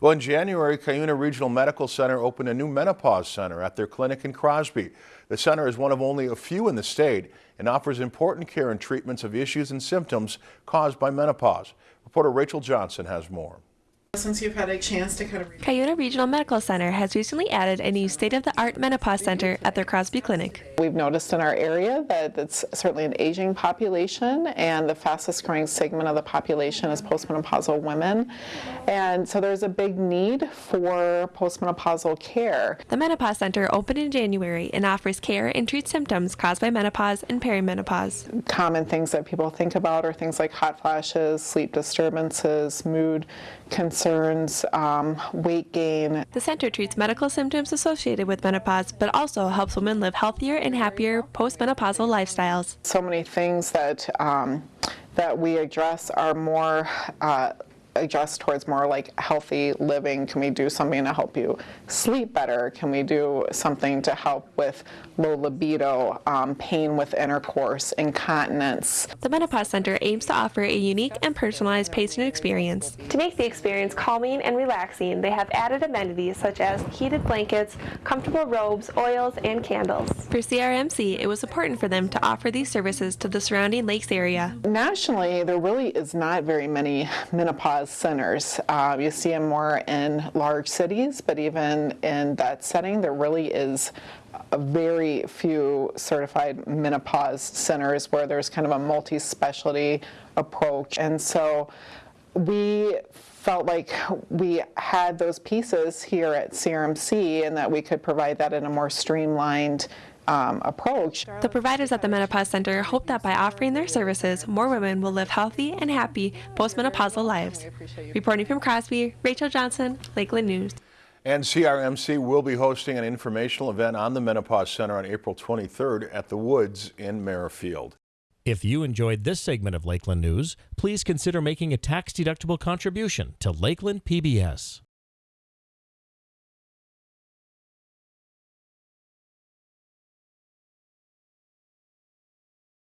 Well, in January, Cuyuna Regional Medical Center opened a new menopause center at their clinic in Crosby. The center is one of only a few in the state and offers important care and treatments of issues and symptoms caused by menopause. Reporter Rachel Johnson has more. Since you've had a chance to kind of Cuyuna Regional Medical Center has recently added a new state-of-the-art menopause center at their Crosby Clinic. We've noticed in our area that it's certainly an aging population and the fastest growing segment of the population is postmenopausal women. And so there's a big need for postmenopausal care. The Menopause Center opened in January and offers care and treats symptoms caused by menopause and perimenopause. Common things that people think about are things like hot flashes, sleep disturbances, mood concerns, um, weight gain. The center treats medical symptoms associated with menopause, but also helps women live healthier and happier postmenopausal lifestyles. So many things that um, that we address are more uh, adjust towards more like healthy living? Can we do something to help you sleep better? Can we do something to help with low libido, um, pain with intercourse, incontinence? The Menopause Center aims to offer a unique and personalized patient experience. To make the experience calming and relaxing, they have added amenities such as heated blankets, comfortable robes, oils, and candles. For CRMC, it was important for them to offer these services to the surrounding lakes area. Nationally, there really is not very many menopause centers. Uh, you see them more in large cities, but even in that setting, there really is a very few certified menopause centers where there's kind of a multi-specialty approach. And so we felt like we had those pieces here at CRMC and that we could provide that in a more streamlined um, approach. The providers at the Menopause Center hope that by offering their services, more women will live healthy and happy postmenopausal lives. Reporting from Crosby, Rachel Johnson, Lakeland News. And CRMC will be hosting an informational event on the Menopause Center on April 23rd at the Woods in Merrifield. If you enjoyed this segment of Lakeland News, please consider making a tax-deductible contribution to Lakeland PBS.